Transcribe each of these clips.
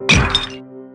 you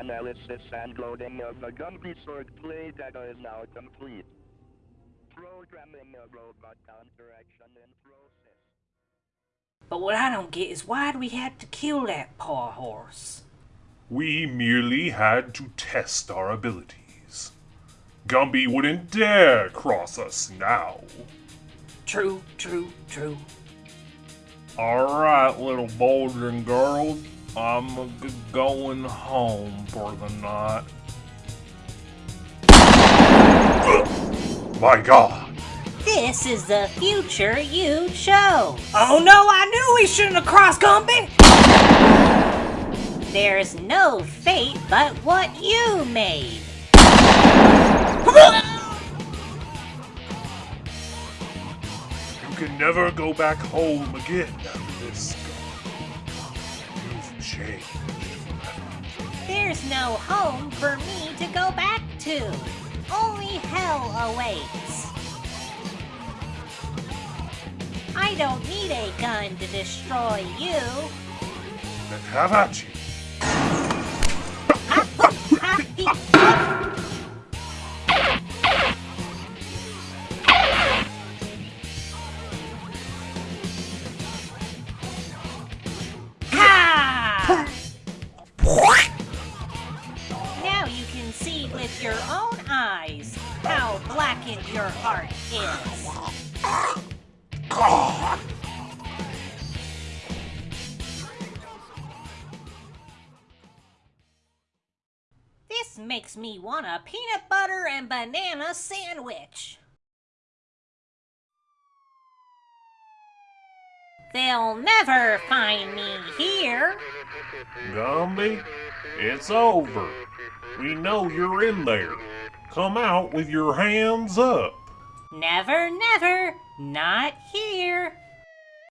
Analysis and loading of the Gumby Sword play data is now complete. Programming a robot counteraction in process. But what I don't get is why do we have to kill that poor horse? We merely had to test our abilities. Gumby wouldn't dare cross us now. True, true, true. Alright, little boys and girls, I'm going home for the night. My god! This is the future you chose. Oh no, I knew we shouldn't have crossed Gumby! There's no fate but what you made. You can never go back home again after this, Gumby. You've There's no home for me to go back to. Only hell awaits. I don't need a gun to destroy you. Then have at you. See with your own eyes how blackened your heart is. This makes me want a peanut butter and banana sandwich. They'll never find me here. Gumby, it's over. We know you're in there. Come out with your hands up. Never, never, not here.